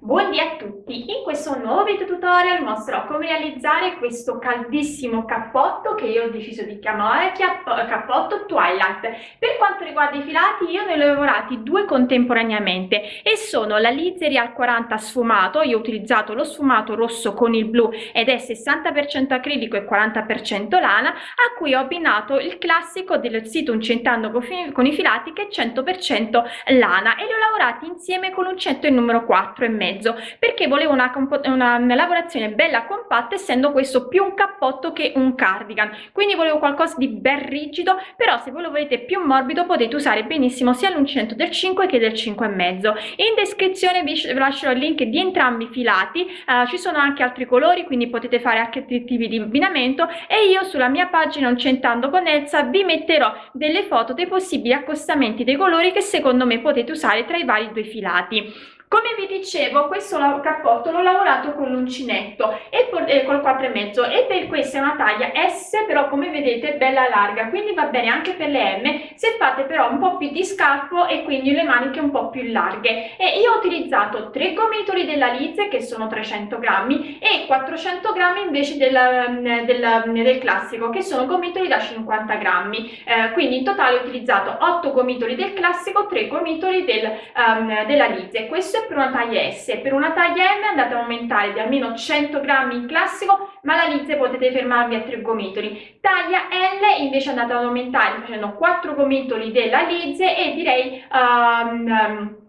Buondì a tutti! In questo nuovo video tutorial mostrerò come realizzare questo caldissimo cappotto che io ho deciso di chiamare cappotto Twilight. Per quanto riguarda i filati io ne ho lavorati due contemporaneamente e sono la Lize Real 40 sfumato, io ho utilizzato lo sfumato rosso con il blu ed è 60% acrilico e 40% lana a cui ho abbinato il classico del sito Uncentando con i filati che è 100% lana e li ho lavorati insieme con l'uncetto il numero 4 e mezzo mezzo perché volevo una, una, lavorazione bella compatta essendo questo più un cappotto che un cardigan. Quindi volevo qualcosa di ben rigido però se voi lo volete più morbido potete usare benissimo sia l'uncinetto del 5 che del 5 e mezzo. In descrizione vi lascerò il link di entrambi i filati uh, ci sono anche altri colori quindi potete fare anche altri tipi di abbinamento e io sulla mia pagina uncentando con Elsa vi metterò delle foto dei possibili accostamenti dei colori che secondo me potete usare tra i vari due filati come vi dicevo questo cappotto l'ho lavorato con l'uncinetto e eh, col 4,5 e per questa è una taglia S però come vedete è bella larga quindi va bene anche per le M. Se fate però un po' più di scalfo e quindi le maniche un po' più larghe. E io ho utilizzato 3 gomitoli della Lize che sono 300 grammi e 400 grammi invece del, mm, del, mm, del classico che sono gomitoli da 50 grammi. Eh, quindi in totale ho utilizzato 8 gomitoli del classico 3 gomitoli del, um, della Lize questo è per una taglia S, per una taglia M andate a aumentare di almeno 100 grammi in classico, ma la Lize potete fermarvi a 3 gomitoli. Taglia L invece andate ad aumentare facendo 4 gomitoli della Lize e direi um, um,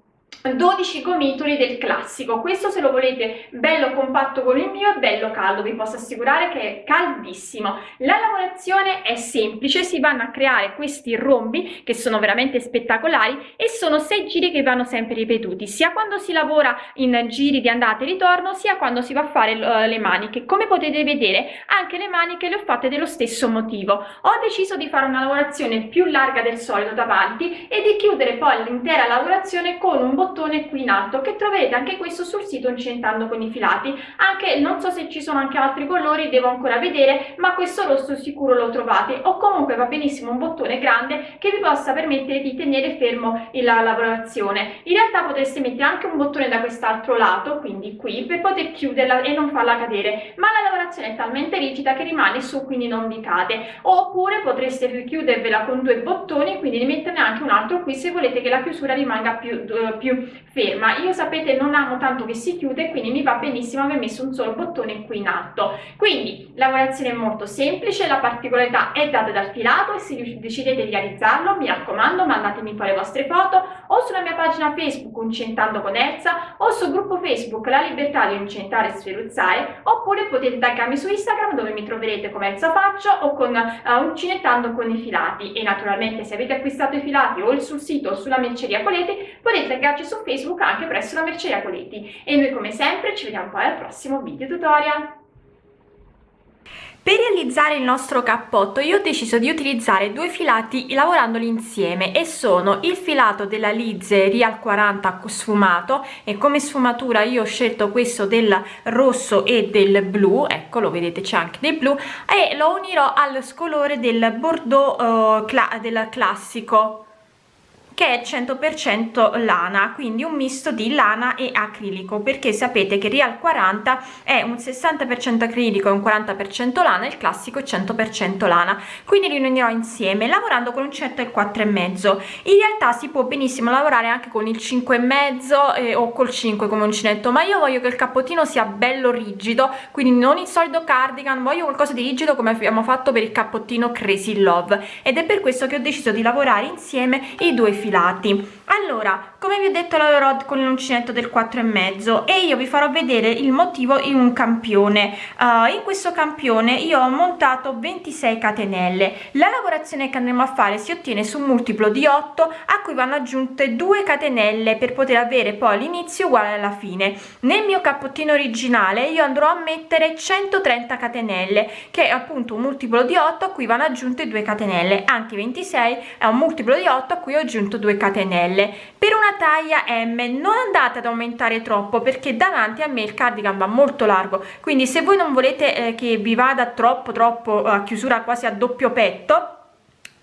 12 gomitoli del classico. Questo se lo volete bello compatto come il mio è bello caldo vi posso assicurare che è caldissimo. La lavorazione è semplice si vanno a creare questi rombi che sono veramente spettacolari e sono sei giri che vanno sempre ripetuti sia quando si lavora in giri di andata e ritorno sia quando si va a fare uh, le maniche. Come potete vedere anche le maniche le ho fatte dello stesso motivo. Ho deciso di fare una lavorazione più larga del solito davanti e di chiudere poi l'intera lavorazione con un bottone bottone qui in alto che troverete anche questo sul sito incentando con i filati. Anche non so se ci sono anche altri colori devo ancora vedere ma questo rosso sicuro lo trovate. O comunque va benissimo un bottone grande che vi possa permettere di tenere fermo la lavorazione. In realtà potreste mettere anche un bottone da quest'altro lato quindi qui per poter chiuderla e non farla cadere. Ma la lavorazione è talmente rigida che rimane su quindi non vi cade. Oppure potreste chiudervela con due bottoni quindi ne metterne anche un altro qui se volete che la chiusura rimanga più, più ferma. Io sapete non amo tanto che si chiude quindi mi va benissimo aver messo un solo bottone qui in alto. Quindi lavorazione molto semplice la particolarità è data dal filato e se decidete di realizzarlo mi raccomando mandatemi poi le vostre foto o sulla mia pagina facebook uncentando con Elsa o sul gruppo facebook la libertà di uncentare e sferuzzare oppure potete taggarmi su instagram dove mi troverete come Elsa Faccio o con uh, uncinettando con i filati. E naturalmente se avete acquistato i filati o sul sito o sulla merceria Coleti potete taggarci su Facebook anche presso la Merceria Coletti e noi come sempre ci vediamo poi al prossimo video tutorial. Per realizzare il nostro cappotto io ho deciso di utilizzare due filati lavorandoli insieme e sono il filato della Lize Real 40 sfumato e come sfumatura io ho scelto questo del rosso e del blu, ecco lo vedete c'è anche del blu e lo unirò al scolore del bordeaux uh, cla del classico che è 100% lana quindi un misto di lana e acrilico perché sapete che Real 40 è un 60% acrilico e un 40% lana il classico è 100% lana. Quindi li unirò insieme lavorando con un certo e 4 e mezzo. In realtà si può benissimo lavorare anche con il 5 e mezzo eh, o col 5 come uncinetto ma io voglio che il cappottino sia bello rigido quindi non il solito cardigan voglio qualcosa di rigido come abbiamo fatto per il cappottino crazy love. Ed è per questo che ho deciso di lavorare insieme i due filati. Allora come vi ho detto lavorerò con l'uncinetto del 4 e mezzo e io vi farò vedere il motivo in un campione. Uh, in questo campione io ho montato 26 catenelle. La lavorazione che andremo a fare si ottiene su un multiplo di 8 a cui vanno aggiunte 2 catenelle per poter avere poi l'inizio uguale alla fine. Nel mio cappottino originale io andrò a mettere 130 catenelle che è appunto un multiplo di 8 a cui vanno aggiunte 2 catenelle. Anche 26 è un multiplo di 8 a cui ho aggiunto 2 catenelle. Per una taglia m non andate ad aumentare troppo perché davanti a me il cardigan va molto largo. Quindi se voi non volete eh, che vi vada troppo troppo a chiusura quasi a doppio petto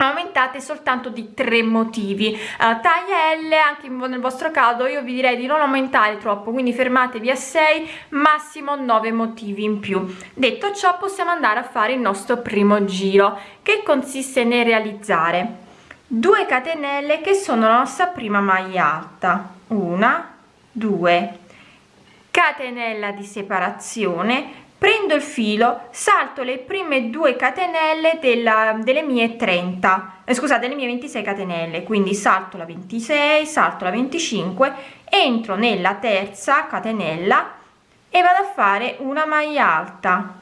aumentate soltanto di tre motivi. Uh, taglia L anche nel vostro caso io vi direi di non aumentare troppo quindi fermatevi a 6 massimo 9 motivi in più. Detto ciò possiamo andare a fare il nostro primo giro che consiste nel realizzare 2 catenelle che sono la nostra prima maglia alta. Una 2 catenella di separazione. Prendo il filo salto le prime due catenelle della, delle mie 30 eh, scusate le mie 26 catenelle. Quindi salto la 26 salto la 25 entro nella terza catenella e vado a fare una maglia alta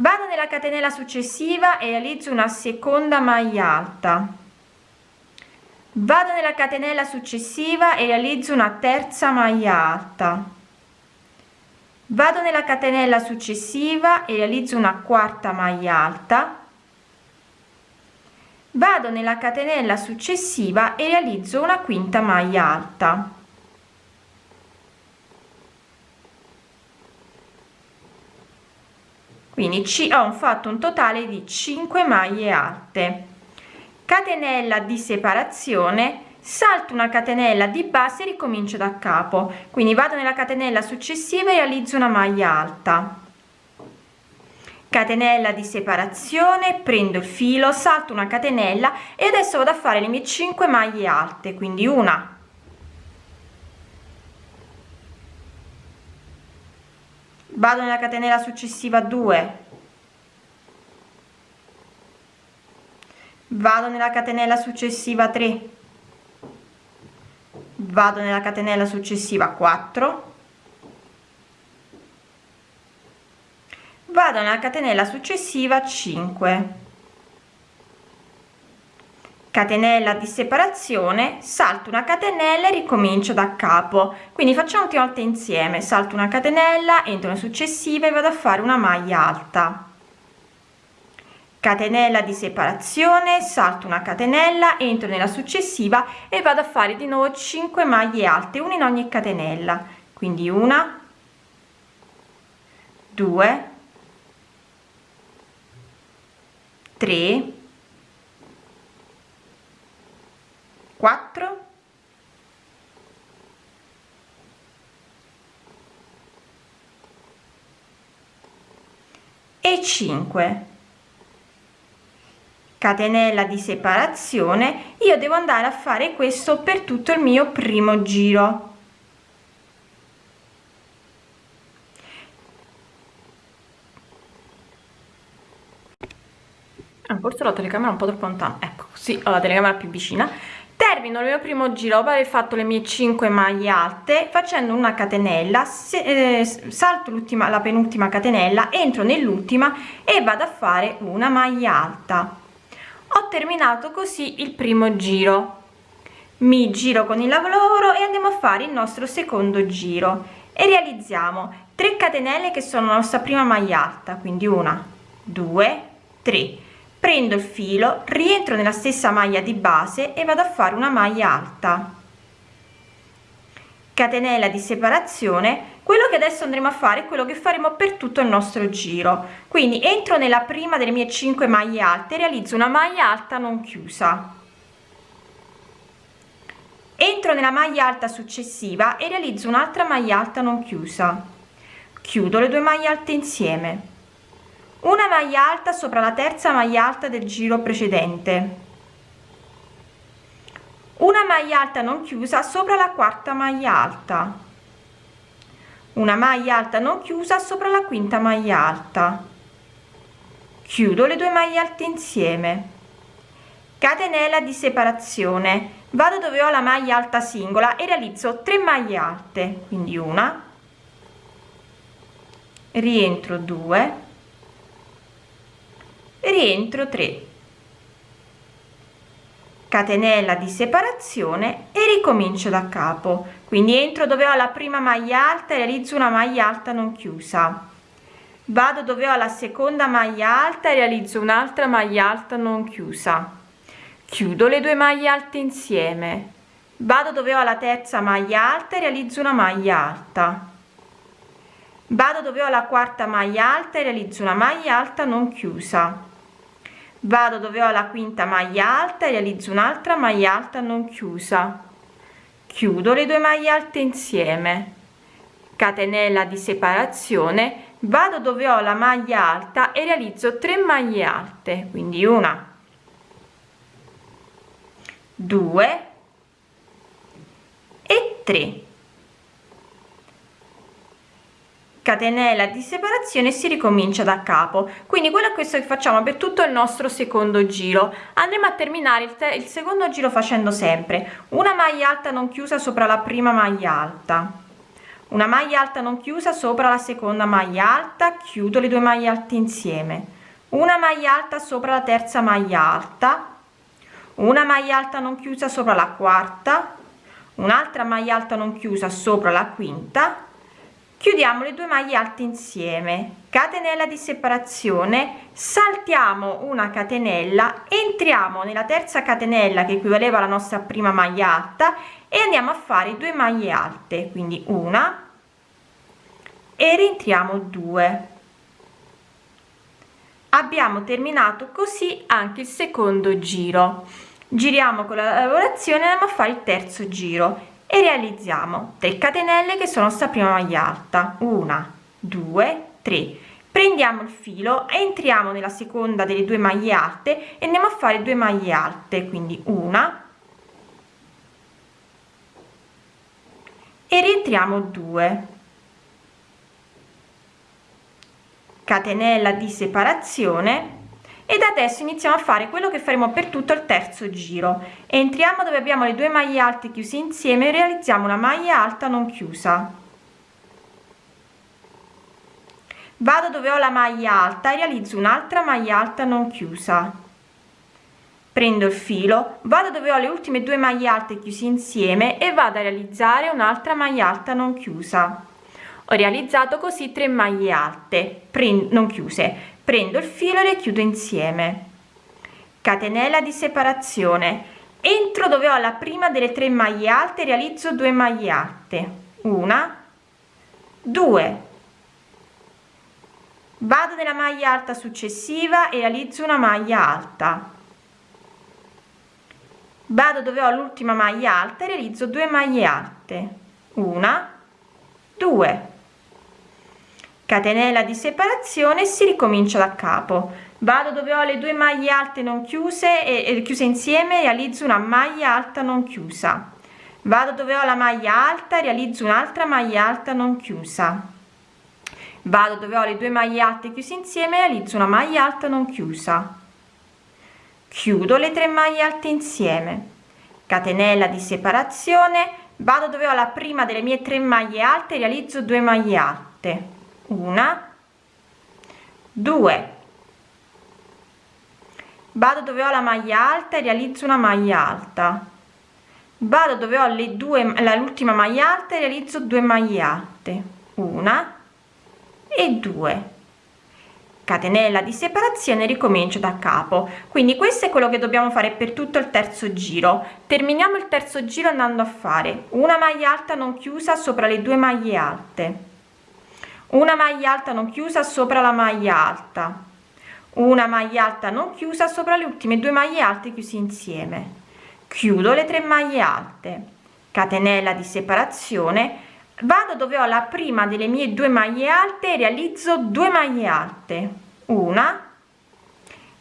vado nella catenella successiva e realizzo una seconda maglia alta. Vado nella catenella successiva e realizzo una terza maglia alta. Vado nella catenella successiva e realizzo una quarta maglia alta. Vado nella catenella successiva e realizzo una quinta maglia alta quindi ci ho fatto un totale di 5 maglie alte. Catenella di separazione salto una catenella di base e ricomincio da capo. Quindi vado nella catenella successiva e realizzo una maglia alta. Catenella di separazione prendo il filo salto una catenella e adesso vado a fare le mie 5 maglie alte. Quindi una vado nella catenella successiva 2 vado nella catenella successiva 3 vado nella catenella successiva 4 vado nella catenella successiva 5 catenella di separazione salto una catenella e ricomincio da capo. Quindi facciamo tutte volte insieme. Salto una catenella entro nella successiva e vado a fare una maglia alta. Catenella di separazione salto una catenella entro nella successiva e vado a fare di nuovo 5 maglie alte una in ogni catenella. Quindi una 2 3 4 e 5 catenella di separazione. Io devo andare a fare questo per tutto il mio primo giro. Ah, forse la telecamera un po' troppo lontana. Ecco sì ho la telecamera più vicina termino il mio primo giro dopo aver fatto le mie 5 maglie alte facendo una catenella se, eh, salto l'ultima la penultima catenella entro nell'ultima e vado a fare una maglia alta. Ho terminato così il primo giro. Mi giro con il lavoro e andiamo a fare il nostro secondo giro. E realizziamo 3 catenelle che sono la nostra prima maglia alta quindi una due tre prendo il filo rientro nella stessa maglia di base e vado a fare una maglia alta. Catenella di separazione quello che adesso andremo a fare è quello che faremo per tutto il nostro giro. Quindi entro nella prima delle mie 5 maglie alte realizzo una maglia alta non chiusa. Entro nella maglia alta successiva e realizzo un'altra maglia alta non chiusa. Chiudo le due maglie alte insieme una maglia alta sopra la terza maglia alta del giro precedente. Una maglia alta non chiusa sopra la quarta maglia alta. Una maglia alta non chiusa sopra la quinta maglia alta. Chiudo le due maglie alte insieme. Catenella di separazione. Vado dove ho la maglia alta singola e realizzo 3 maglie alte quindi una. Rientro 2 rientro 3 catenella di separazione e ricomincio da capo. Quindi entro dove ho la prima maglia alta realizzo una maglia alta non chiusa. Vado dove ho la seconda maglia alta e realizzo un'altra maglia alta non chiusa. Chiudo le due maglie alte insieme. Vado dove ho la terza maglia alta e realizzo una maglia alta. Vado dove ho la quarta maglia alta e realizzo una maglia alta non chiusa vado dove ho la quinta maglia alta e realizzo un'altra maglia alta non chiusa. Chiudo le due maglie alte insieme. Catenella di separazione. Vado dove ho la maglia alta e realizzo 3 maglie alte quindi una. 2 e 3 catenella di separazione si ricomincia da capo. Quindi quello è questo che facciamo per tutto il nostro secondo giro. Andremo a terminare il, il secondo giro facendo sempre. Una maglia alta non chiusa sopra la prima maglia alta. Una maglia alta non chiusa sopra la seconda maglia alta chiudo le due maglie alte insieme. Una maglia alta sopra la terza maglia alta. Una maglia alta non chiusa sopra la quarta. Un'altra maglia alta non chiusa sopra la quinta chiudiamo le due maglie alte insieme. Catenella di separazione. Saltiamo una catenella entriamo nella terza catenella che equivaleva alla nostra prima maglia alta e andiamo a fare due maglie alte quindi una e rientriamo due. Abbiamo terminato così anche il secondo giro. Giriamo con la lavorazione andiamo a fare il terzo giro e realizziamo 3 catenelle che sono sta prima maglia alta. Una due tre. Prendiamo il filo entriamo nella seconda delle due maglie alte e andiamo a fare due maglie alte quindi una e rientriamo 2 catenella di separazione ed adesso iniziamo a fare quello che faremo per tutto il terzo giro. Entriamo dove abbiamo le due maglie alte chiuse insieme realizziamo una maglia alta non chiusa. Vado dove ho la maglia alta e realizzo un'altra maglia alta non chiusa. Prendo il filo vado dove ho le ultime due maglie alte chiuse insieme e vado a realizzare un'altra maglia alta non chiusa. Ho realizzato così tre maglie alte non chiuse prendo il filo e le chiudo insieme. Catenella di separazione. Entro dove ho la prima delle tre maglie alte realizzo 2 maglie alte. Una. Due. Vado nella maglia alta successiva e realizzo una maglia alta. Vado dove ho l'ultima maglia alta e realizzo 2 maglie alte. Una. Due catenella di separazione si ricomincia da capo. Vado dove ho le due maglie alte non chiuse e, e chiuse insieme realizzo una maglia alta non chiusa. Vado dove ho la maglia alta realizzo un'altra maglia alta non chiusa. Vado dove ho le due maglie alte chiuse insieme realizzo una maglia alta non chiusa. Chiudo le tre maglie alte insieme. Catenella di separazione. Vado dove ho la prima delle mie tre maglie alte realizzo 2 maglie alte una. Due. Vado dove ho la maglia alta e realizzo una maglia alta. Vado dove ho le due l'ultima maglia alta e realizzo due maglie alte. Una e due. Catenella di separazione ricomincio da capo. Quindi questo è quello che dobbiamo fare per tutto il terzo giro. Terminiamo il terzo giro andando a fare. Una maglia alta non chiusa sopra le due maglie alte una maglia alta non chiusa sopra la maglia alta. Una maglia alta non chiusa sopra le ultime due maglie alte chiusi insieme. Chiudo le tre maglie alte. Catenella di separazione. Vado dove ho la prima delle mie due maglie alte realizzo 2 maglie alte. Una.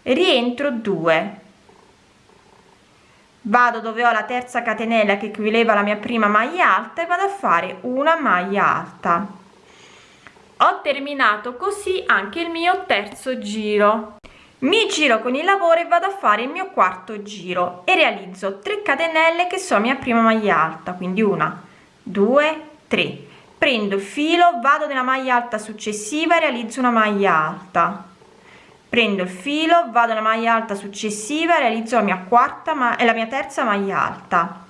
Rientro 2 vado dove ho la terza catenella che equivaleva alla mia prima maglia alta e vado a fare una maglia alta ho terminato così anche il mio terzo giro. Mi giro con il lavoro e vado a fare il mio quarto giro e realizzo 3 catenelle che sono mia prima maglia alta quindi una due tre. Prendo il filo vado nella maglia alta successiva e realizzo una maglia alta. Prendo il filo vado nella maglia alta successiva realizzo la mia quarta ma è la mia terza maglia alta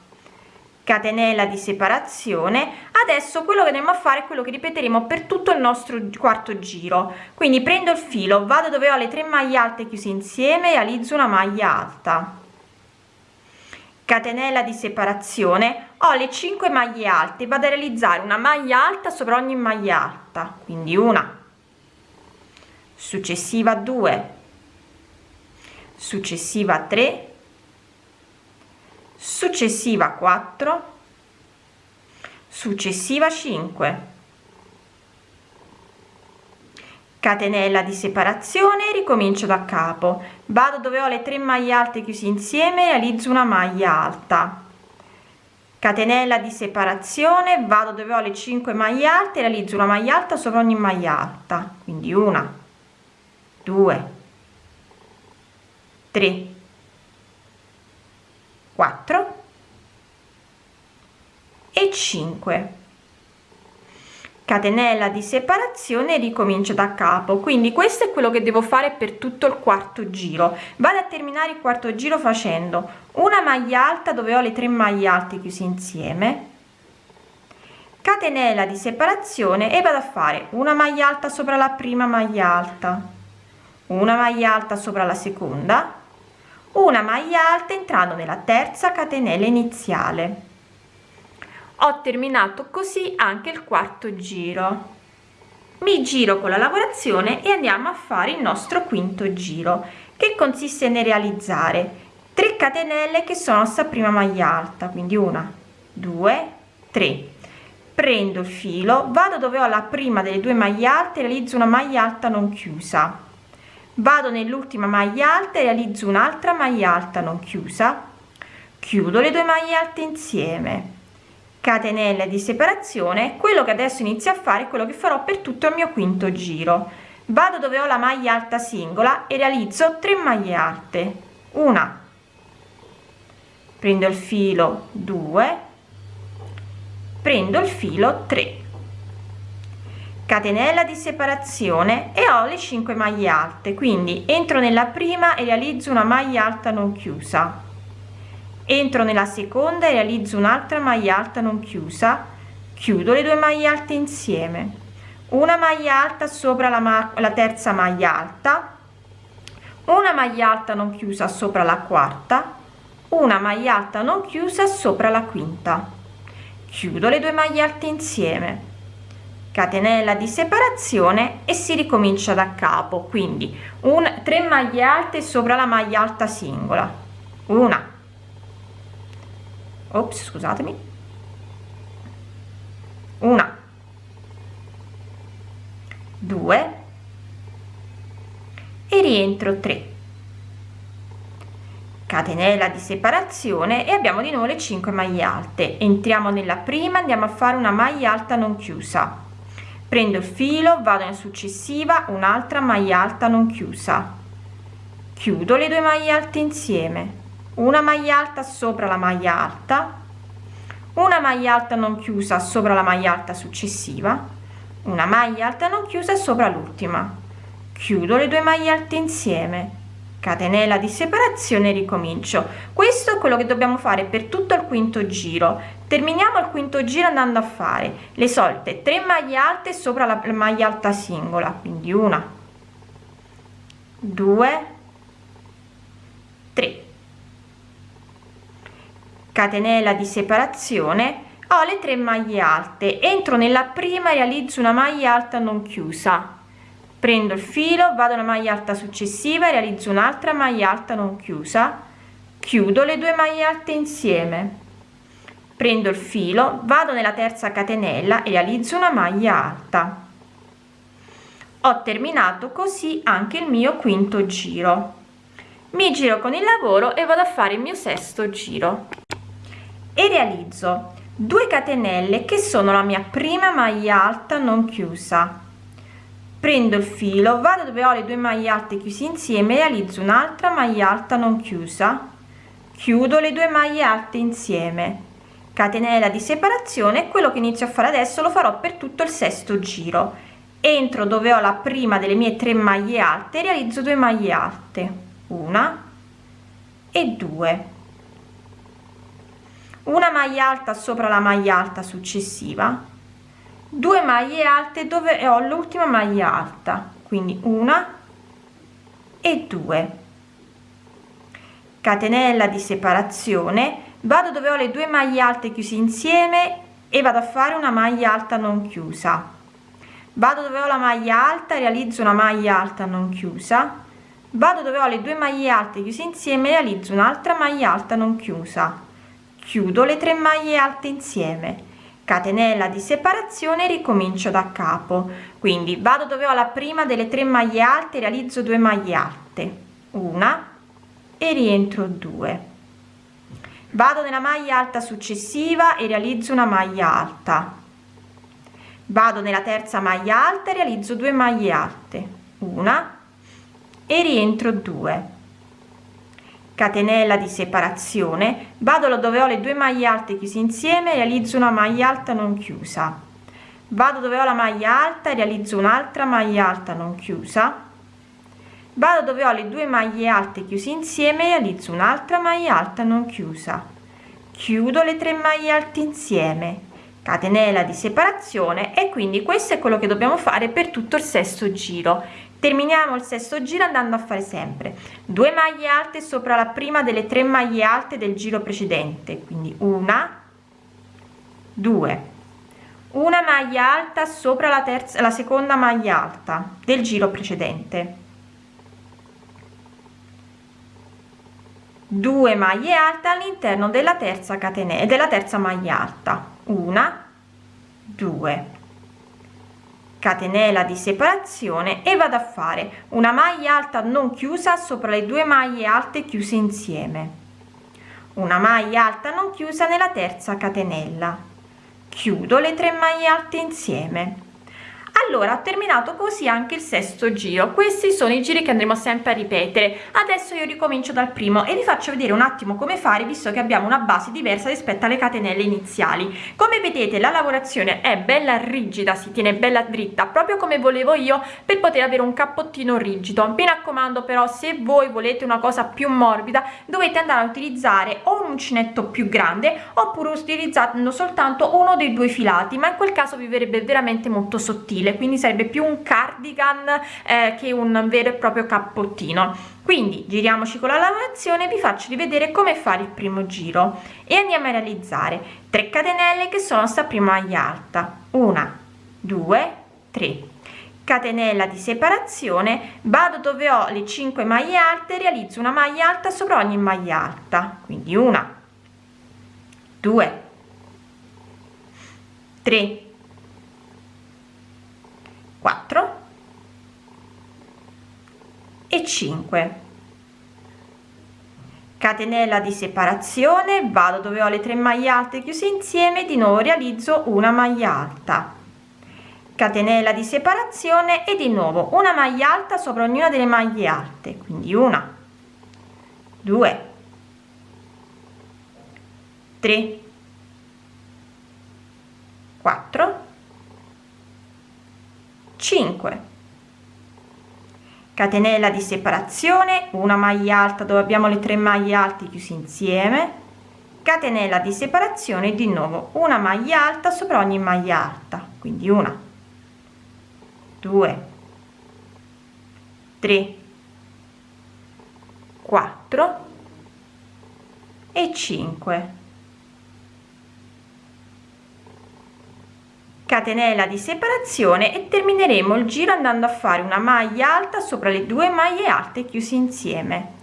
catenella di separazione adesso quello che andiamo a fare è quello che ripeteremo per tutto il nostro quarto giro. Quindi prendo il filo vado dove ho le tre maglie alte chiuse insieme realizzo una maglia alta. Catenella di separazione ho le 5 maglie alte vado a realizzare una maglia alta sopra ogni maglia alta. Quindi una successiva 2 successiva 3 successiva 4 successiva 5 catenella di separazione ricomincio da capo. Vado dove ho le 3 maglie alte chiusi insieme realizzo una maglia alta. Catenella di separazione vado dove ho le 5 maglie alte realizzo una maglia alta sopra ogni maglia alta. Quindi una 2 3 4 e 5 catenella di separazione ricomincio da capo quindi questo è quello che devo fare per tutto il quarto giro. Vado a terminare il quarto giro facendo una maglia alta dove ho le tre maglie alte chiuse insieme catenella di separazione e vado a fare una maglia alta sopra la prima maglia alta una maglia alta sopra la seconda una maglia alta entrando nella terza catenella iniziale. Ho terminato così anche il quarto giro. Mi giro con la lavorazione e andiamo a fare il nostro quinto giro che consiste nel realizzare 3 catenelle che sono sta prima maglia alta quindi una due tre. Prendo il filo vado dove ho la prima delle due maglie alte realizzo una maglia alta non chiusa vado nell'ultima maglia alta e realizzo un'altra maglia alta non chiusa. Chiudo le due maglie alte insieme. Catenelle di separazione quello che adesso inizio a fare è quello che farò per tutto il mio quinto giro. Vado dove ho la maglia alta singola e realizzo 3 maglie alte. Una. Prendo il filo 2 prendo il filo 3 catenella di separazione e ho le 5 maglie alte quindi entro nella prima e realizzo una maglia alta non chiusa. Entro nella seconda e realizzo un'altra maglia alta non chiusa. Chiudo le due maglie alte insieme. Una maglia alta sopra la, la terza maglia alta. Una maglia alta non chiusa sopra la quarta. Una maglia alta non chiusa sopra la quinta. Chiudo le due maglie alte insieme catenella di separazione e si ricomincia da capo. Quindi un 3 maglie alte sopra la maglia alta singola. Una. Ops scusatemi. Una. Due. E rientro 3 catenella di separazione e abbiamo di nuovo le 5 maglie alte. Entriamo nella prima andiamo a fare una maglia alta non chiusa prendo il filo vado in successiva un'altra maglia alta non chiusa. Chiudo le due maglie alte insieme. Una maglia alta sopra la maglia alta. Una maglia alta non chiusa sopra la maglia alta successiva. Una maglia alta non chiusa sopra l'ultima. Chiudo le due maglie alte insieme. Catenella di separazione ricomincio. Questo è quello che dobbiamo fare per tutto il quinto giro terminiamo il quinto giro andando a fare. Le solite 3 maglie alte sopra la maglia alta singola quindi una 2 3 catenella di separazione ho le 3 maglie alte. Entro nella prima realizzo una maglia alta non chiusa. Prendo il filo vado alla maglia alta successiva realizzo un'altra maglia alta non chiusa. Chiudo le due maglie alte insieme prendo il filo vado nella terza catenella e realizzo una maglia alta. Ho terminato così anche il mio quinto giro. Mi giro con il lavoro e vado a fare il mio sesto giro. E realizzo 2 catenelle che sono la mia prima maglia alta non chiusa. Prendo il filo vado dove ho le due maglie alte chiusi insieme realizzo un'altra maglia alta non chiusa. Chiudo le due maglie alte insieme catenella di separazione quello che inizio a fare adesso lo farò per tutto il sesto giro. Entro dove ho la prima delle mie tre maglie alte realizzo due maglie alte. Una e due. Una maglia alta sopra la maglia alta successiva. 2 maglie alte dove ho l'ultima maglia alta quindi una e due. Catenella di separazione vado dove ho le due maglie alte chiuse insieme e vado a fare una maglia alta non chiusa. Vado dove ho la maglia alta realizzo una maglia alta non chiusa. Vado dove ho le due maglie alte chiuse insieme realizzo un'altra maglia alta non chiusa. Chiudo le tre maglie alte insieme. Catenella di separazione ricomincio da capo. Quindi vado dove ho la prima delle tre maglie alte realizzo due maglie alte. Una e rientro 2 vado nella maglia alta successiva e realizzo una maglia alta. Vado nella terza maglia alta e realizzo due maglie alte. Una e rientro 2 catenella di separazione. Vado dove ho le due maglie alte chiuse insieme realizzo una maglia alta non chiusa. Vado dove ho la maglia alta realizzo un'altra maglia alta non chiusa vado dove ho le due maglie alte chiuse insieme realizzo un'altra maglia alta non chiusa. Chiudo le tre maglie alte insieme. Catenella di separazione e quindi questo è quello che dobbiamo fare per tutto il sesto giro. Terminiamo il sesto giro andando a fare sempre. Due maglie alte sopra la prima delle tre maglie alte del giro precedente. Quindi una due. Una maglia alta sopra la terza la seconda maglia alta del giro precedente 2 maglie alte all'interno della terza catenella della terza maglia alta. Una 2 catenella di separazione e vado a fare una maglia alta non chiusa sopra le due maglie alte chiuse insieme. Una maglia alta non chiusa nella terza catenella. Chiudo le tre maglie alte insieme allora ho terminato così anche il sesto giro. Questi sono i giri che andremo sempre a ripetere. Adesso io ricomincio dal primo e vi faccio vedere un attimo come fare visto che abbiamo una base diversa rispetto alle catenelle iniziali. Come vedete la lavorazione è bella rigida si tiene bella dritta proprio come volevo io per poter avere un cappottino rigido. Mi raccomando però se voi volete una cosa più morbida dovete andare a utilizzare o un uncinetto più grande oppure utilizzando soltanto uno dei due filati ma in quel caso vi verrebbe veramente molto sottile sottile quindi sarebbe più un cardigan eh, che un vero e proprio cappottino. Quindi giriamoci con la lavorazione vi faccio rivedere come fare il primo giro e andiamo a realizzare 3 catenelle che sono sta prima maglia alta. Una due tre. Catenella di separazione vado dove ho le 5 maglie alte realizzo una maglia alta sopra ogni maglia alta. Quindi una due tre 4 e 5 catenella di separazione vado dove ho le tre maglie alte chiuse insieme di nuovo realizzo una maglia alta. Catenella di separazione e di nuovo una maglia alta sopra ognuna delle maglie alte quindi una due tre 4 5 catenella di separazione una maglia alta dove abbiamo le tre maglie alte chiusi insieme. Catenella di separazione di nuovo una maglia alta sopra ogni maglia alta quindi una. 2 3 4 e 5 catenella di separazione e termineremo il giro andando a fare una maglia alta sopra le due maglie alte chiuse insieme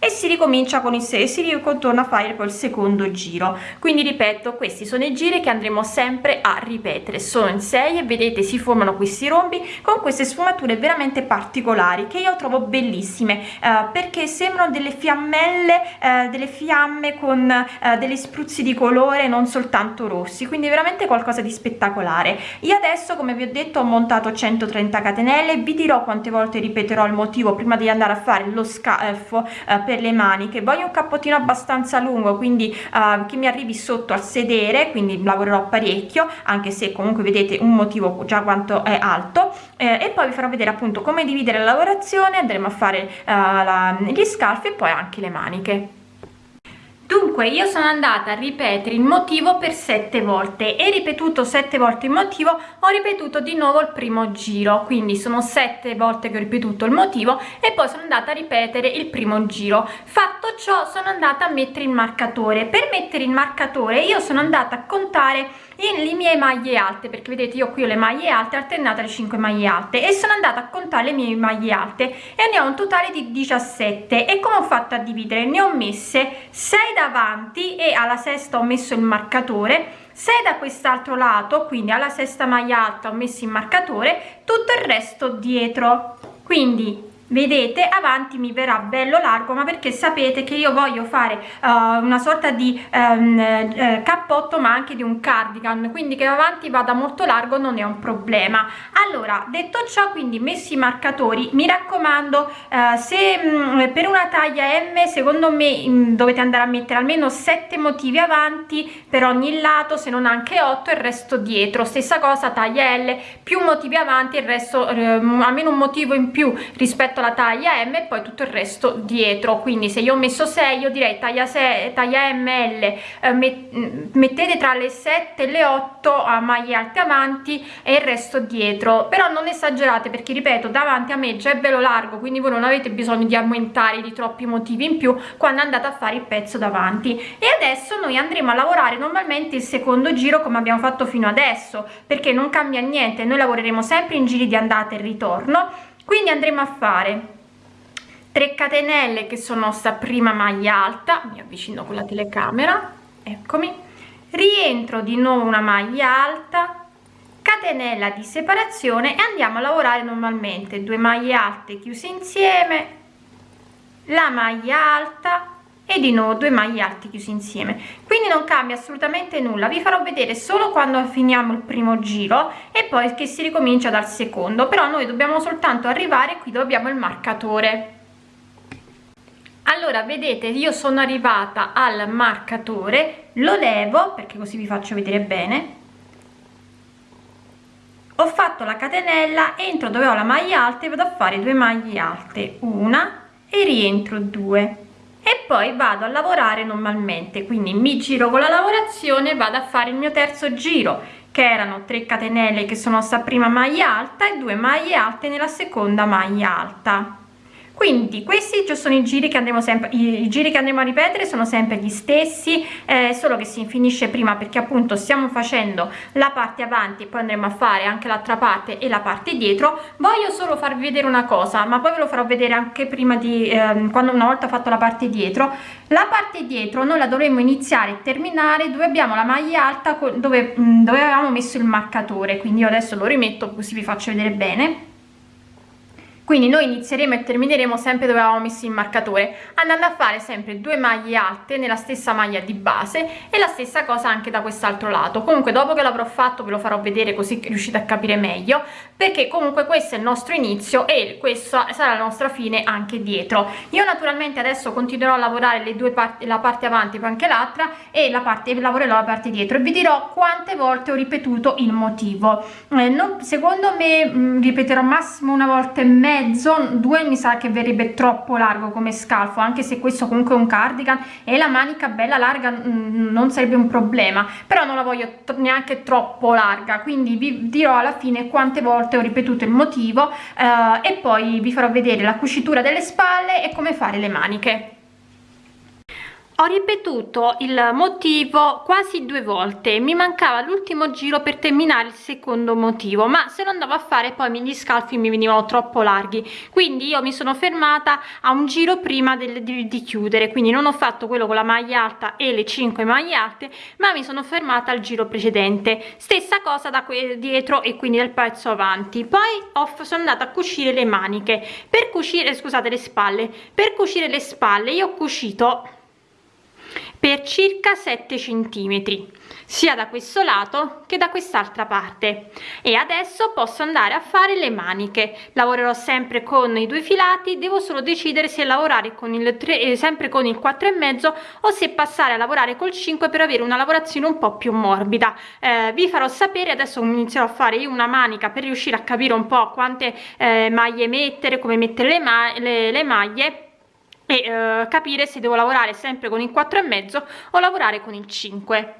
e si ricomincia con il 6 si ritorna a fare poi il secondo giro. Quindi ripeto questi sono i giri che andremo sempre a ripetere. Sono in 6 e vedete si formano questi rombi con queste sfumature veramente particolari che io trovo bellissime eh, perché sembrano delle fiammelle eh, delle fiamme con eh, degli spruzzi di colore non soltanto rossi quindi veramente qualcosa di spettacolare. Io adesso come vi ho detto ho montato 130 catenelle vi dirò quante volte ripeterò il motivo prima di andare a fare lo scalfo eh, per le maniche. Voglio un cappottino abbastanza lungo quindi uh, che mi arrivi sotto al sedere quindi lavorerò parecchio anche se comunque vedete un motivo già quanto è alto. Eh, e poi vi farò vedere appunto come dividere la lavorazione andremo a fare uh, la, gli scalfi e poi anche le maniche dunque io sono andata a ripetere il motivo per sette volte. E ripetuto sette volte il motivo ho ripetuto di nuovo il primo giro. Quindi sono sette volte che ho ripetuto il motivo e poi sono andata a ripetere il primo giro. Fatto ciò sono andata a mettere il marcatore. Per mettere il marcatore io sono andata a contare in le mie maglie alte perché vedete io qui ho le maglie alte alternate alle 5 maglie alte e sono andata a contare le mie maglie alte e ne ho un totale di 17 e come ho fatto a dividere? Ne ho messe 6 davanti e alla sesta ho messo il marcatore. 6 da quest'altro lato quindi alla sesta maglia alta ho messo il marcatore tutto il resto dietro. Quindi vedete avanti mi verrà bello largo ma perché sapete che io voglio fare uh, una sorta di um, uh, cappotto ma anche di un cardigan. Quindi che avanti vada molto largo non è un problema. Allora detto ciò quindi messi i marcatori mi raccomando uh, se um, per una taglia m secondo me um, dovete andare a mettere almeno 7 motivi avanti per ogni lato se non anche 8 il resto dietro. Stessa cosa taglia l più motivi avanti il resto almeno un motivo in più rispetto fatto la taglia m e poi tutto il resto dietro. Quindi se io ho messo 6 io direi taglia 6 taglia ml eh, mettete tra le 7 e le 8 a maglie alte avanti e il resto dietro. Però non esagerate perché ripeto davanti a me già è velo largo quindi voi non avete bisogno di aumentare di troppi motivi in più quando andate a fare il pezzo davanti. E adesso noi andremo a lavorare normalmente il secondo giro come abbiamo fatto fino adesso perché non cambia niente. Noi lavoreremo sempre in giri di andata e ritorno quindi andremo a fare 3 catenelle che sono nostra prima maglia alta mi avvicino con la telecamera eccomi. Rientro di nuovo una maglia alta catenella di separazione e andiamo a lavorare normalmente. Due maglie alte chiuse insieme la maglia alta e di nuovo due maglie alte chiusi insieme. Quindi non cambia assolutamente nulla. Vi farò vedere solo quando finiamo il primo giro e poi che si ricomincia dal secondo. Però noi dobbiamo soltanto arrivare qui dove abbiamo il marcatore. Allora vedete io sono arrivata al marcatore lo levo perché così vi faccio vedere bene. Ho fatto la catenella entro dove ho la maglia alta e vado a fare due maglie alte. Una e rientro due poi vado a lavorare normalmente quindi mi giro con la lavorazione vado a fare il mio terzo giro che erano 3 catenelle che sono sta prima maglia alta e 2 maglie alte nella seconda maglia alta quindi questi sono i giri che andremo sempre i giri che andremo a ripetere sono sempre gli stessi eh, solo che si finisce prima perché appunto stiamo facendo la parte avanti poi andremo a fare anche l'altra parte e la parte dietro. Voglio solo farvi vedere una cosa ma poi ve lo farò vedere anche prima di eh, quando una volta fatto la parte dietro. La parte dietro noi la dovremmo iniziare e terminare dove abbiamo la maglia alta dove, dove avevamo messo il marcatore. Quindi io adesso lo rimetto così vi faccio vedere bene quindi noi inizieremo e termineremo sempre dove avevamo messo il marcatore andando a fare sempre due maglie alte nella stessa maglia di base e la stessa cosa anche da quest'altro lato. Comunque dopo che l'avrò fatto ve lo farò vedere così riuscite a capire meglio perché comunque questo è il nostro inizio e questa sarà la nostra fine anche dietro. Io naturalmente adesso continuerò a lavorare le due parti la parte avanti poi anche l'altra e la parte lavorerò la parte dietro. E vi dirò quante volte ho ripetuto il motivo. Eh, non, secondo me mh, mm, ripeterò massimo una volta e mezzo mezzo due mi sa che verrebbe troppo largo come scalfo anche se questo comunque è un cardigan e la manica bella larga mm, non sarebbe un problema però non la voglio neanche troppo larga quindi vi dirò alla fine quante volte ho ripetuto il motivo eh, e poi vi farò vedere la cucitura delle spalle e come fare le maniche ho ripetuto il motivo quasi due volte. Mi mancava l'ultimo giro per terminare il secondo motivo ma se lo andavo a fare poi gli scalfi mi venivano troppo larghi. Quindi io mi sono fermata a un giro prima del, di, di chiudere quindi non ho fatto quello con la maglia alta e le 5 maglie alte ma mi sono fermata al giro precedente. Stessa cosa da dietro e quindi del pezzo avanti. Poi ho, sono andata a cucire le maniche. Per cucire scusate le spalle. Per cucire le spalle io ho cucito per circa 7 centimetri sia da questo lato che da quest'altra parte. E adesso posso andare a fare le maniche. Lavorerò sempre con i due filati devo solo decidere se lavorare con il 3 eh, sempre con il 4 e mezzo o se passare a lavorare col 5 per avere una lavorazione un po più morbida. Eh, vi farò sapere adesso inizierò a fare io una manica per riuscire a capire un po quante eh, maglie mettere come mettere le, ma le, le maglie e eh, capire se devo lavorare sempre con il 4 e mezzo o lavorare con il 5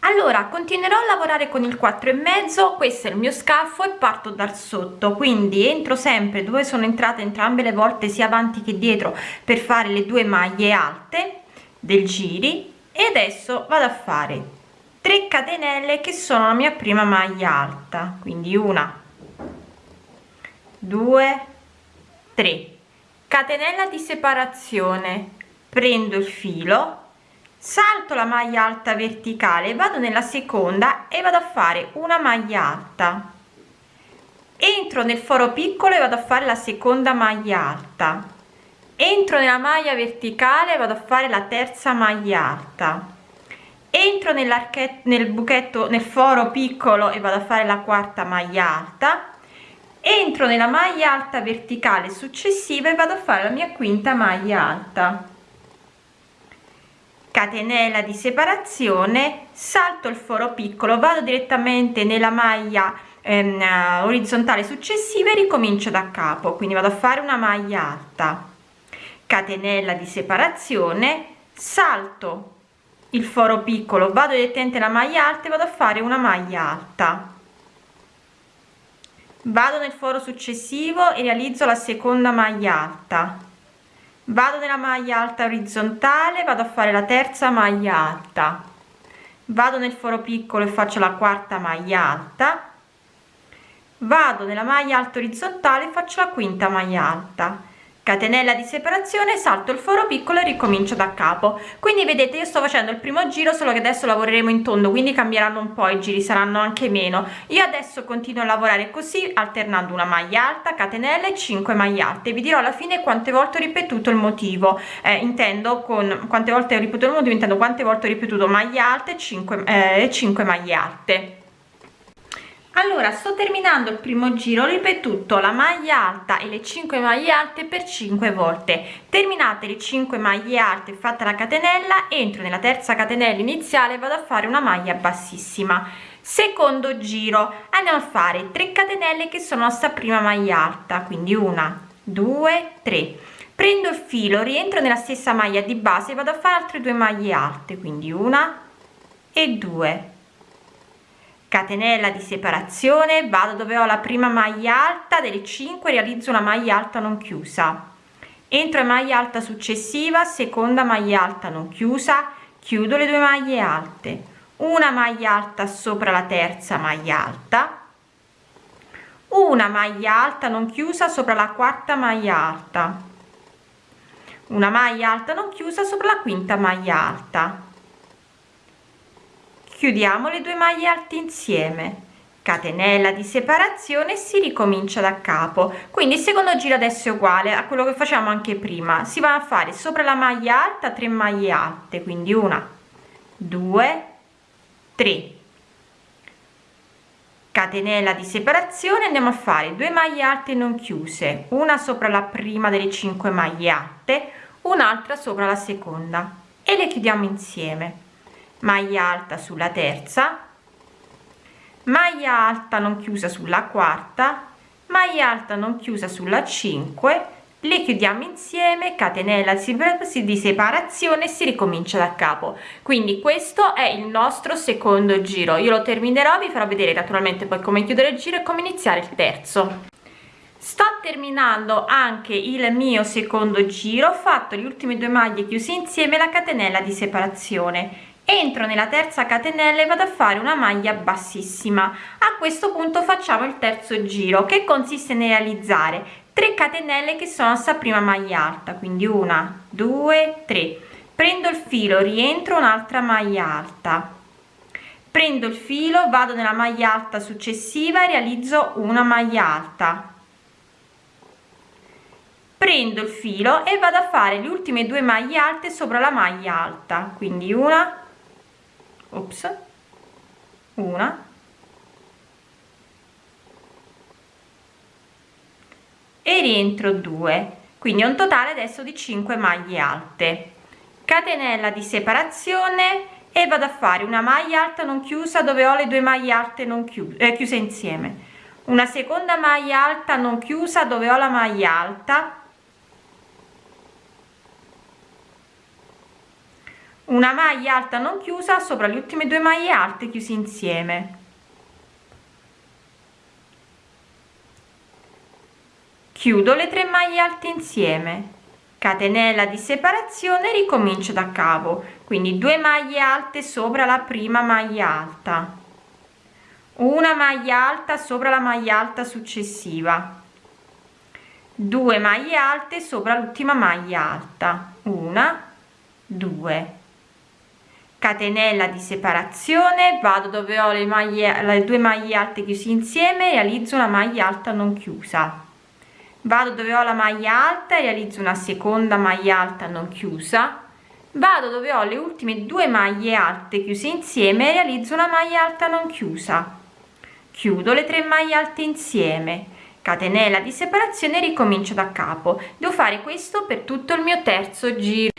allora continuerò a lavorare con il 4 e mezzo questo è il mio scaffo e parto dal sotto. Quindi entro sempre dove sono entrate entrambe le volte sia avanti che dietro per fare le due maglie alte del giri. E adesso vado a fare 3 catenelle che sono la mia prima maglia alta. Quindi una 2 3 catenella di separazione. Prendo il filo salto la maglia alta verticale vado nella seconda e vado a fare una maglia alta. Entro nel foro piccolo e vado a fare la seconda maglia alta. Entro nella maglia verticale vado a fare la terza maglia alta. Entro nell'archetto nel buchetto nel foro piccolo e vado a fare la quarta maglia alta entro nella maglia alta verticale successiva e vado a fare la mia quinta maglia alta. Catenella di separazione salto il foro piccolo vado direttamente nella maglia ehm, orizzontale successiva e ricomincio da capo quindi vado a fare una maglia alta. Catenella di separazione salto il foro piccolo vado direttamente la maglia alta e vado a fare una maglia alta vado nel foro successivo e realizzo la seconda maglia alta. Vado nella maglia alta orizzontale vado a fare la terza maglia alta. Vado nel foro piccolo e faccio la quarta maglia alta. Vado nella maglia alta orizzontale e faccio la quinta maglia alta catenella di separazione salto il foro piccolo e ricomincio da capo. Quindi vedete io sto facendo il primo giro solo che adesso lavoreremo in tondo quindi cambieranno un po i giri saranno anche meno. Io adesso continuo a lavorare così alternando una maglia alta catenella e 5 maglie alte. Vi dirò alla fine quante volte ho ripetuto il motivo. Eh, intendo con quante volte ho ripetuto il motivo intendo quante volte ho ripetuto maglia alte 5 eh, 5 maglie alte allora sto terminando il primo giro ho ripetuto la maglia alta e le 5 maglie alte per 5 volte. Terminate le 5 maglie alte fatta la catenella entro nella terza catenella iniziale vado a fare una maglia bassissima. Secondo giro andiamo a fare 3 catenelle che sono nostra prima maglia alta quindi una due tre. Prendo il filo rientro nella stessa maglia di base vado a fare altre due maglie alte quindi una e due catenella di separazione vado dove ho la prima maglia alta delle 5 realizzo una maglia alta non chiusa. Entro in maglia alta successiva seconda maglia alta non chiusa chiudo le due maglie alte. Una maglia alta sopra la terza maglia alta. Una maglia alta non chiusa sopra la quarta maglia alta. Una maglia alta non chiusa sopra la quinta maglia alta chiudiamo le due maglie alte insieme. Catenella di separazione si ricomincia da capo. Quindi il secondo giro adesso è uguale a quello che facciamo anche prima. Si va a fare sopra la maglia alta 3 maglie alte quindi una due tre. Catenella di separazione andiamo a fare due maglie alte non chiuse. Una sopra la prima delle 5 maglie alte un'altra sopra la seconda. E le chiudiamo insieme maglia alta sulla terza maglia alta non chiusa sulla quarta maglia alta non chiusa sulla 5 le chiudiamo insieme catenella di separazione si ricomincia da capo. Quindi questo è il nostro secondo giro. Io lo terminerò vi farò vedere naturalmente poi come chiudere il giro e come iniziare il terzo. Sto terminando anche il mio secondo giro ho fatto le ultime due maglie chiuse insieme la catenella di separazione entro nella terza catenella e vado a fare una maglia bassissima. A questo punto facciamo il terzo giro che consiste nel realizzare 3 catenelle che sono sta prima maglia alta quindi una due tre. Prendo il filo rientro un'altra maglia alta. Prendo il filo vado nella maglia alta successiva e realizzo una maglia alta. Prendo il filo e vado a fare le ultime due maglie alte sopra la maglia alta quindi una ops. Una. E rientro 2 quindi un totale adesso di 5 maglie alte. Catenella di separazione e vado a fare una maglia alta non chiusa dove ho le due maglie alte non chiuse, eh, chiuse insieme. Una seconda maglia alta non chiusa dove ho la maglia alta una maglia alta non chiusa sopra le ultime due maglie alte chiusi insieme. Chiudo le tre maglie alte insieme. Catenella di separazione ricomincio da capo quindi 2 maglie alte sopra la prima maglia alta. Una maglia alta sopra la maglia alta successiva. 2 maglie alte sopra l'ultima maglia alta. Una 2 catenella di separazione vado dove ho le maglie le due maglie alte chiusi insieme realizzo una maglia alta non chiusa. Vado dove ho la maglia alta realizzo una seconda maglia alta non chiusa. Vado dove ho le ultime due maglie alte chiuse insieme realizzo una maglia alta non chiusa. Chiudo le tre maglie alte insieme. Catenella di separazione ricomincio da capo. Devo fare questo per tutto il mio terzo giro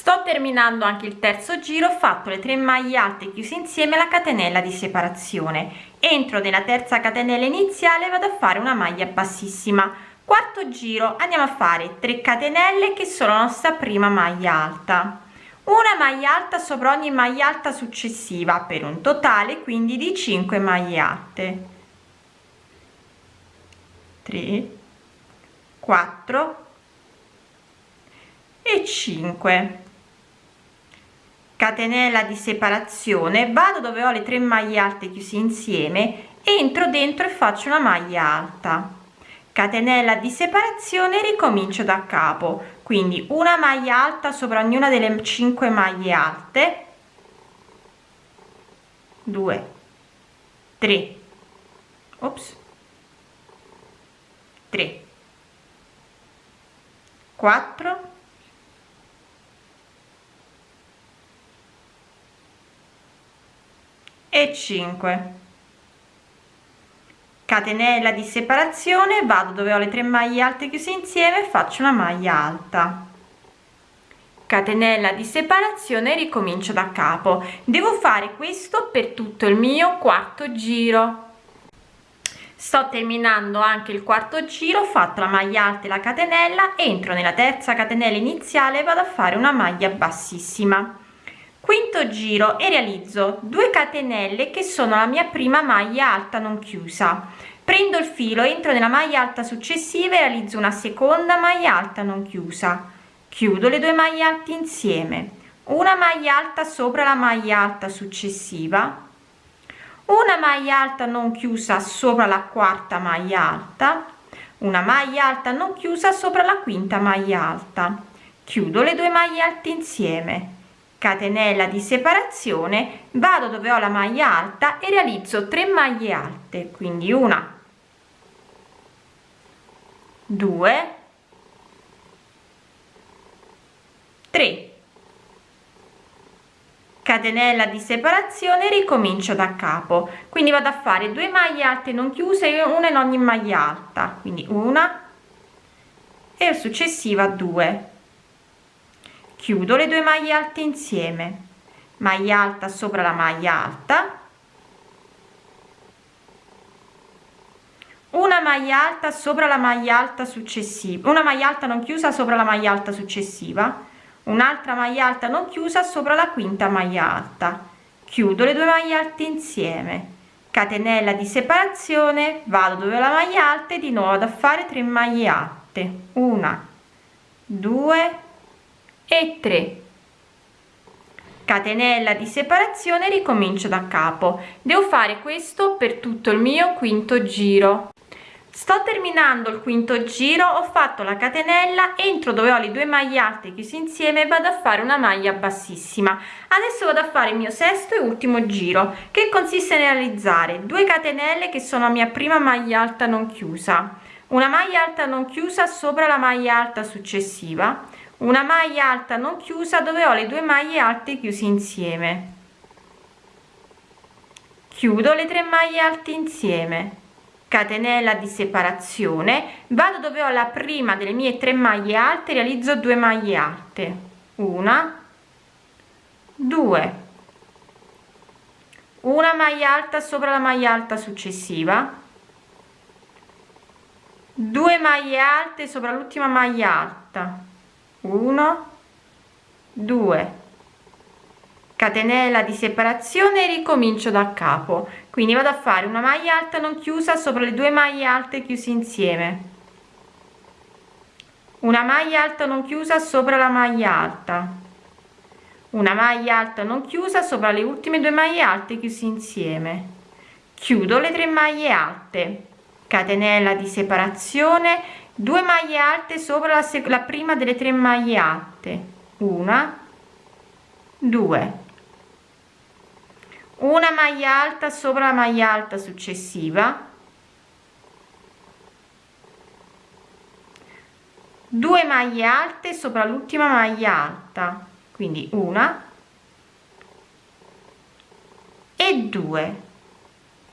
sto terminando anche il terzo giro ho fatto le tre maglie alte chiuse insieme la catenella di separazione. Entro nella terza catenella iniziale vado a fare una maglia bassissima. Quarto giro andiamo a fare 3 catenelle che sono la nostra prima maglia alta. Una maglia alta sopra ogni maglia alta successiva per un totale quindi di 5 maglie alte. 3 4 e 5 catenella di separazione vado dove ho le tre maglie alte chiuse insieme entro dentro e faccio una maglia alta. Catenella di separazione ricomincio da capo. Quindi una maglia alta sopra ognuna delle 5 maglie alte. 2 3 ops. 3 4 e 5 catenella di separazione vado dove ho le tre maglie alte chiuse insieme faccio una maglia alta. Catenella di separazione ricomincio da capo. Devo fare questo per tutto il mio quarto giro. Sto terminando anche il quarto giro fatto la maglia alta e la catenella entro nella terza catenella iniziale vado a fare una maglia bassissima quinto giro e realizzo. 2 catenelle che sono la mia prima maglia alta non chiusa. Prendo il filo entro nella maglia alta successiva e realizzo una seconda maglia alta non chiusa. Chiudo le due maglie alte insieme. Una maglia alta sopra la maglia alta successiva. Una maglia alta non chiusa sopra la quarta maglia alta. Una maglia alta non chiusa sopra la quinta maglia alta. Chiudo le due maglie alte insieme catenella di separazione vado dove ho la maglia alta e realizzo 3 maglie alte quindi una 2 3 catenella di separazione ricomincio da capo. Quindi vado a fare due maglie alte non chiuse una in ogni maglia alta. Quindi una e successiva 2 chiudo le due maglie alte insieme. Maglia alta sopra la maglia alta. Una maglia alta sopra la maglia alta successiva. Una maglia alta non chiusa sopra la maglia alta successiva. Un'altra maglia alta non chiusa sopra la quinta maglia alta. Chiudo le due maglie alte insieme. Catenella di separazione. Vado dove la maglia alta e di nuovo ad fare 3 maglie alte. Una due e 3 catenella di separazione ricomincio da capo. Devo fare questo per tutto il mio quinto giro. Sto terminando il quinto giro ho fatto la catenella entro dove ho le due maglie alte chiuse insieme vado a fare una maglia bassissima. Adesso vado a fare il mio sesto e ultimo giro. Che consiste nel realizzare? 2 catenelle che sono la mia prima maglia alta non chiusa. Una maglia alta non chiusa sopra la maglia alta successiva una maglia alta non chiusa dove ho le due maglie alte chiuse insieme. Chiudo le tre maglie alte insieme. Catenella di separazione. Vado dove ho la prima delle mie tre maglie alte realizzo 2 maglie alte. Una. Due. Una maglia alta sopra la maglia alta successiva. 2 maglie alte sopra l'ultima maglia alta 1 2 catenella di separazione e ricomincio da capo. Quindi vado a fare una maglia alta non chiusa sopra le due maglie alte chiuse insieme. Una maglia alta non chiusa sopra la maglia alta. Una maglia alta non chiusa sopra le ultime due maglie alte chiusi insieme. Chiudo le tre maglie alte. Catenella di separazione 2 maglie alte sopra la, la prima delle tre maglie alte. Una. 2 una maglia alta sopra la maglia alta successiva. 2 maglie alte sopra l'ultima maglia alta. Quindi una. E due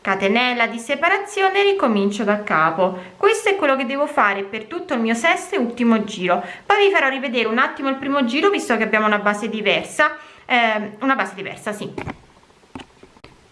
catenella di separazione ricomincio da capo. Questo è quello che devo fare per tutto il mio sesto e ultimo giro. Poi vi farò rivedere un attimo il primo giro visto che abbiamo una base diversa. Eh, una base diversa sì.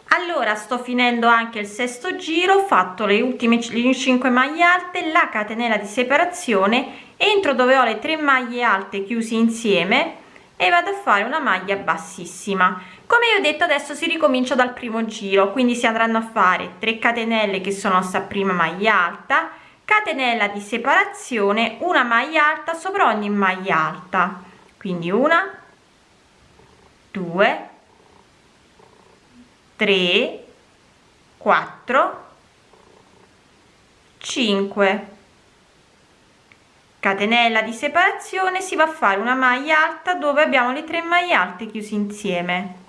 Allora sto finendo anche il sesto giro ho fatto le ultime 5 maglie alte la catenella di separazione entro dove ho le tre maglie alte chiuse insieme e vado a fare una maglia bassissima come vi ho detto adesso si ricomincia dal primo giro quindi si andranno a fare 3 catenelle che sono sta prima maglia alta catenella di separazione una maglia alta sopra ogni maglia alta. Quindi una 2 3 4 5 catenella di separazione si va a fare una maglia alta dove abbiamo le tre maglie alte chiuse insieme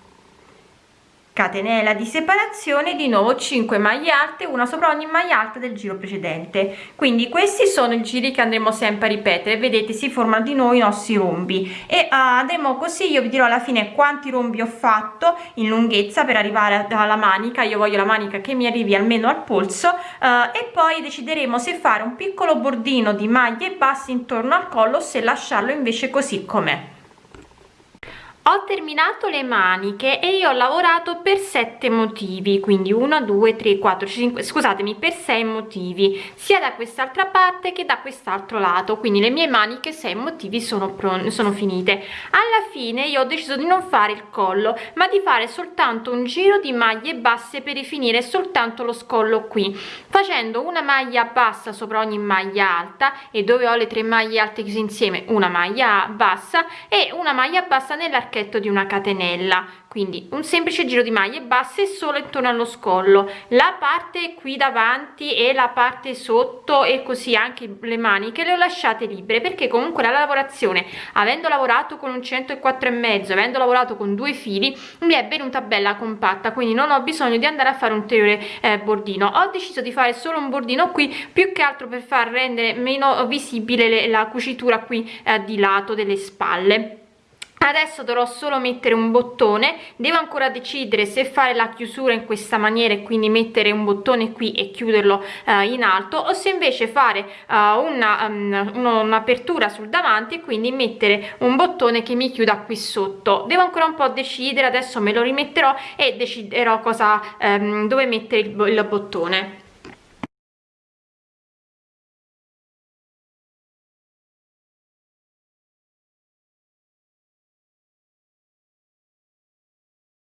catenella di separazione di nuovo 5 maglie alte una sopra ogni maglia alta del giro precedente. Quindi questi sono i giri che andremo sempre a ripetere. Vedete si formano di nuovo i nostri rombi. E uh, andremo così io vi dirò alla fine quanti rombi ho fatto in lunghezza per arrivare alla manica. Io voglio la manica che mi arrivi almeno al polso uh, e poi decideremo se fare un piccolo bordino di maglie basse intorno al collo se lasciarlo invece così com'è ho terminato le maniche e io ho lavorato per sette motivi quindi 1 2 3 4 5 scusatemi per sei motivi sia da quest'altra parte che da quest'altro lato. Quindi le mie maniche sei motivi sono sono finite. Alla fine io ho deciso di non fare il collo ma di fare soltanto un giro di maglie basse per rifinire soltanto lo scollo qui. Facendo una maglia bassa sopra ogni maglia alta e dove ho le tre maglie alte chiuse insieme una maglia bassa e una maglia bassa nell'arco archetto di una catenella. Quindi un semplice giro di maglie basse solo intorno allo scollo. La parte qui davanti e la parte sotto e così anche le maniche le ho lasciate libere perché comunque la lavorazione avendo lavorato con un 104 e mezzo avendo lavorato con due fili mi è venuta bella compatta quindi non ho bisogno di andare a fare un ulteriore eh, bordino. Ho deciso di fare solo un bordino qui più che altro per far rendere meno visibile le, la cucitura qui eh, di lato delle spalle adesso dovrò solo mettere un bottone. Devo ancora decidere se fare la chiusura in questa maniera e quindi mettere un bottone qui e chiuderlo uh, in alto o se invece fare uh, una um, un'apertura sul davanti e quindi mettere un bottone che mi chiuda qui sotto. Devo ancora un po' decidere adesso me lo rimetterò e deciderò cosa um, dove mettere il, il bottone